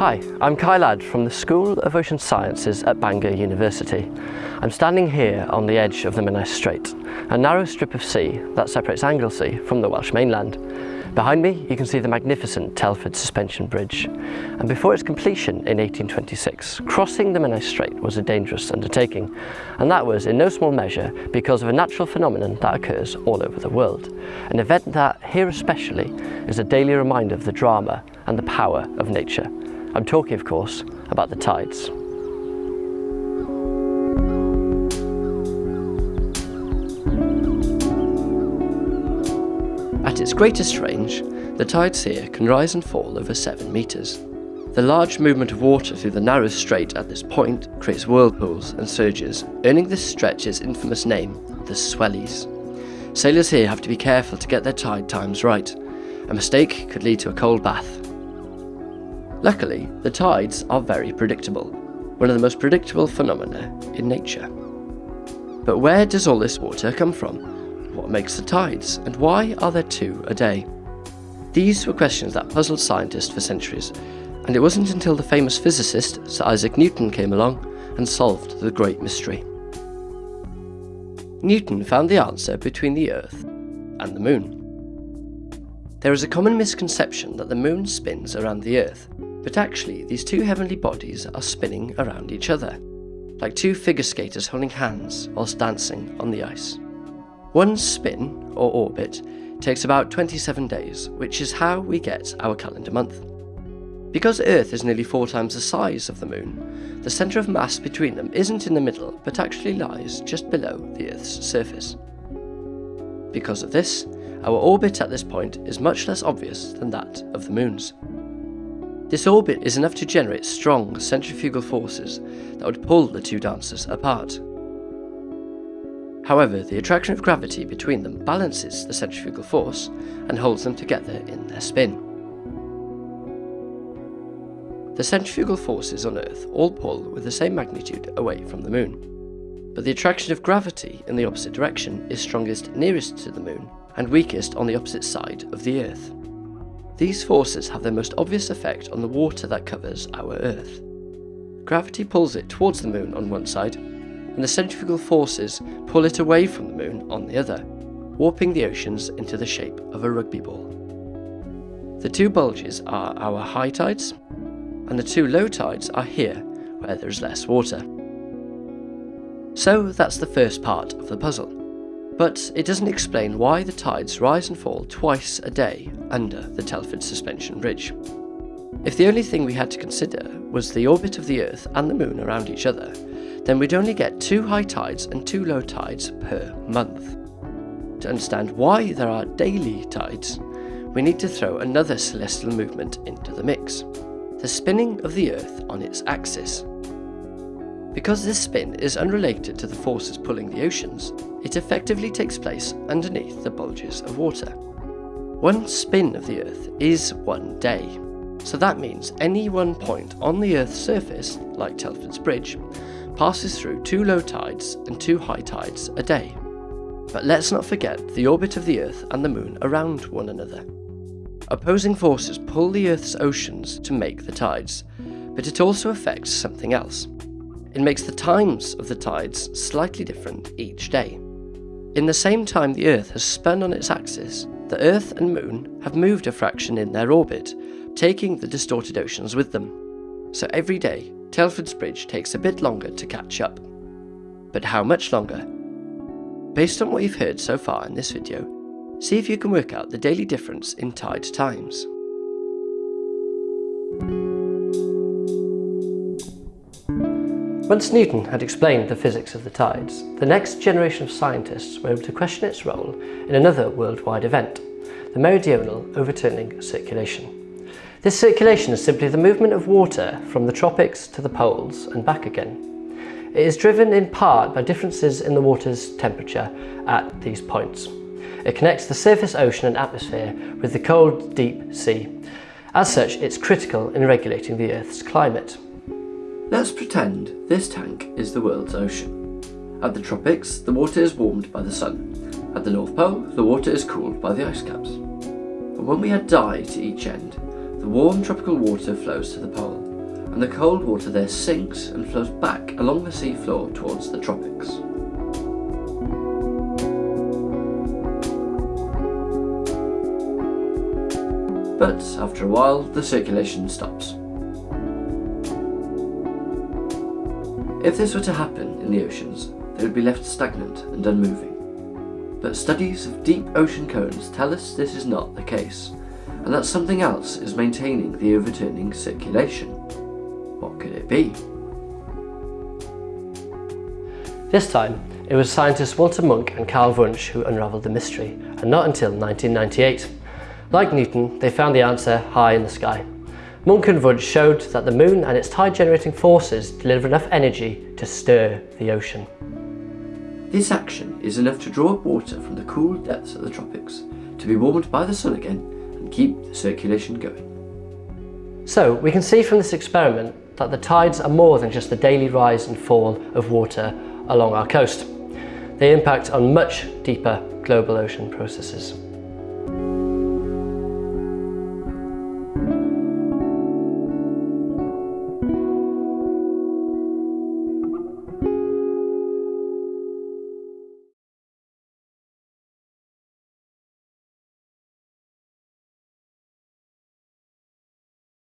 Hi, I'm Kai Ladd from the School of Ocean Sciences at Bangor University. I'm standing here on the edge of the Menai Strait, a narrow strip of sea that separates Anglesey from the Welsh mainland. Behind me you can see the magnificent Telford Suspension Bridge and before its completion in 1826 crossing the Menai Strait was a dangerous undertaking and that was in no small measure because of a natural phenomenon that occurs all over the world. An event that here especially is a daily reminder of the drama and the power of nature. I'm talking, of course, about the tides. At its greatest range, the tides here can rise and fall over 7 metres. The large movement of water through the narrow strait at this point creates whirlpools and surges, earning this stretch its infamous name, the Swellies. Sailors here have to be careful to get their tide times right. A mistake could lead to a cold bath Luckily, the tides are very predictable, one of the most predictable phenomena in nature. But where does all this water come from? What makes the tides, and why are there two a day? These were questions that puzzled scientists for centuries, and it wasn't until the famous physicist Sir Isaac Newton came along and solved the great mystery. Newton found the answer between the Earth and the Moon. There is a common misconception that the Moon spins around the Earth, but actually, these two heavenly bodies are spinning around each other, like two figure skaters holding hands whilst dancing on the ice. One spin, or orbit, takes about 27 days, which is how we get our calendar month. Because Earth is nearly four times the size of the Moon, the centre of mass between them isn't in the middle, but actually lies just below the Earth's surface. Because of this, our orbit at this point is much less obvious than that of the Moon's. This orbit is enough to generate strong centrifugal forces that would pull the two dancers apart. However, the attraction of gravity between them balances the centrifugal force and holds them together in their spin. The centrifugal forces on Earth all pull with the same magnitude away from the Moon, but the attraction of gravity in the opposite direction is strongest nearest to the Moon and weakest on the opposite side of the Earth. These forces have their most obvious effect on the water that covers our Earth. Gravity pulls it towards the Moon on one side, and the centrifugal forces pull it away from the Moon on the other, warping the oceans into the shape of a rugby ball. The two bulges are our high tides, and the two low tides are here, where there is less water. So that's the first part of the puzzle but it doesn't explain why the tides rise and fall twice a day under the Telford Suspension Bridge. If the only thing we had to consider was the orbit of the Earth and the Moon around each other, then we'd only get two high tides and two low tides per month. To understand why there are daily tides, we need to throw another celestial movement into the mix the spinning of the Earth on its axis. Because this spin is unrelated to the forces pulling the oceans, it effectively takes place underneath the bulges of water. One spin of the Earth is one day, so that means any one point on the Earth's surface, like Telford's Bridge, passes through two low tides and two high tides a day. But let's not forget the orbit of the Earth and the Moon around one another. Opposing forces pull the Earth's oceans to make the tides, but it also affects something else. It makes the times of the tides slightly different each day. In the same time the Earth has spun on its axis, the Earth and Moon have moved a fraction in their orbit, taking the distorted oceans with them. So every day, Telford's Bridge takes a bit longer to catch up. But how much longer? Based on what you've heard so far in this video, see if you can work out the daily difference in tide times. Once Newton had explained the physics of the tides, the next generation of scientists were able to question its role in another worldwide event, the meridional overturning circulation. This circulation is simply the movement of water from the tropics to the poles and back again. It is driven in part by differences in the water's temperature at these points. It connects the surface ocean and atmosphere with the cold, deep sea. As such, it's critical in regulating the Earth's climate. Let's pretend this tank is the world's ocean. At the tropics, the water is warmed by the sun. At the North Pole, the water is cooled by the ice caps. And when we add dye to each end, the warm tropical water flows to the pole. and the cold water there sinks and flows back along the sea floor towards the tropics. But after a while, the circulation stops. If this were to happen in the oceans, they would be left stagnant and unmoving. But studies of deep ocean currents tell us this is not the case, and that something else is maintaining the overturning circulation. What could it be? This time, it was scientists Walter Munk and Carl Wunsch who unravelled the mystery, and not until 1998. Like Newton, they found the answer high in the sky. Munk and Wunsch showed that the moon and its tide generating forces deliver enough energy to stir the ocean. This action is enough to draw up water from the cool depths of the tropics, to be warmed by the sun again and keep the circulation going. So we can see from this experiment that the tides are more than just the daily rise and fall of water along our coast. They impact on much deeper global ocean processes.